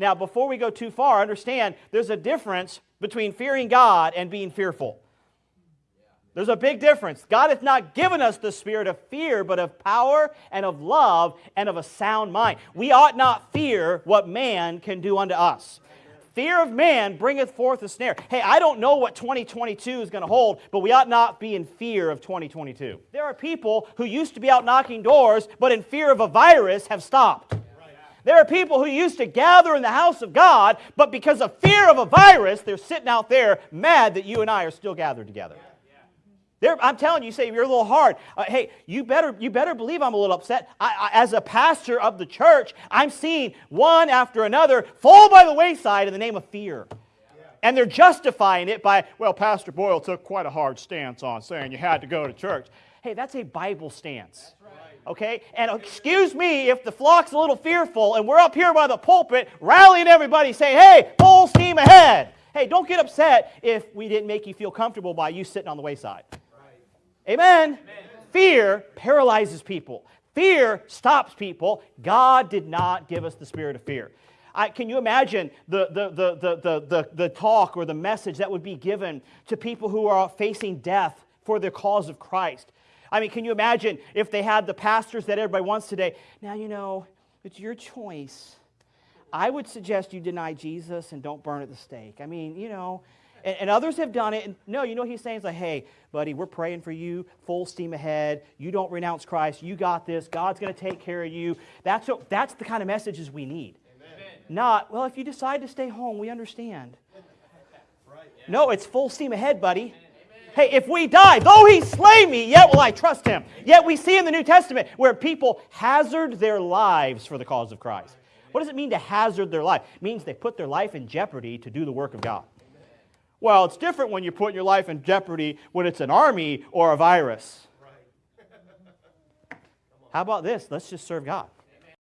Now, before we go too far, understand there's a difference between fearing God and being fearful. There's a big difference. God hath not given us the spirit of fear, but of power and of love and of a sound mind. We ought not fear what man can do unto us. Fear of man bringeth forth a snare. Hey, I don't know what 2022 is going to hold, but we ought not be in fear of 2022. There are people who used to be out knocking doors, but in fear of a virus have stopped. There are people who used to gather in the house of God, but because of fear of a virus, they're sitting out there mad that you and I are still gathered together. There, I'm telling you, you say you're a little hard. Uh, hey, you better, you better believe I'm a little upset. I, I, as a pastor of the church, I'm seeing one after another fall by the wayside in the name of fear. And they're justifying it by, well, Pastor Boyle took quite a hard stance on saying you had to go to church. Hey, that's a Bible stance. Okay? And excuse me if the flock's a little fearful and we're up here by the pulpit rallying everybody saying, hey, full steam ahead. Hey, don't get upset if we didn't make you feel comfortable by you sitting on the wayside. Amen. Amen. Fear paralyzes people. Fear stops people. God did not give us the spirit of fear. I, can you imagine the, the, the, the, the, the talk or the message that would be given to people who are facing death for the cause of Christ? I mean, can you imagine if they had the pastors that everybody wants today? Now, you know, it's your choice. I would suggest you deny Jesus and don't burn at the stake. I mean, you know, and, and, others have done it. And no, you know what he's saying? He's like, hey, buddy, we're praying for you, full steam ahead. You don't renounce Christ. You got this. God's going to take care of you. That's, what, that's the kind of messages we need. Amen. Not, well, if you decide to stay home, we understand. right, yeah. No, it's full steam ahead, buddy. Amen. Hey, if we die, though he slay me, yet will I trust him. Yet we see in the New Testament where people hazard their lives for the cause of Christ. What does it mean to hazard their life? It means they put their life in jeopardy to do the work of God. Well, it's different when you put your life in jeopardy when it's an army or a virus. How about this? Let's just serve God.